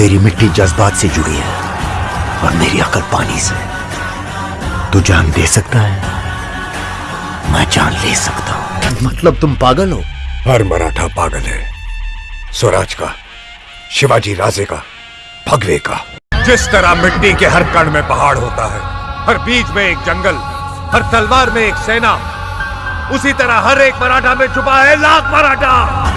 तेरी मिट्टी जज्बात से जुड़ी है और मेरी अकल पानी से। तू जान दे सकता है, मैं जान ले सकता हूँ। मतलब तुम पागल हो? हर मराठा पागल है। स्वराज का, शिवाजी राजे का, भगवे का। जिस तरह मिट्टी के हर कण में पहाड़ होता है, हर बीज में एक जंगल, हर तलवार में एक सेना, उसी तरह हर एक मराठा में छुपा है लाख मराठा।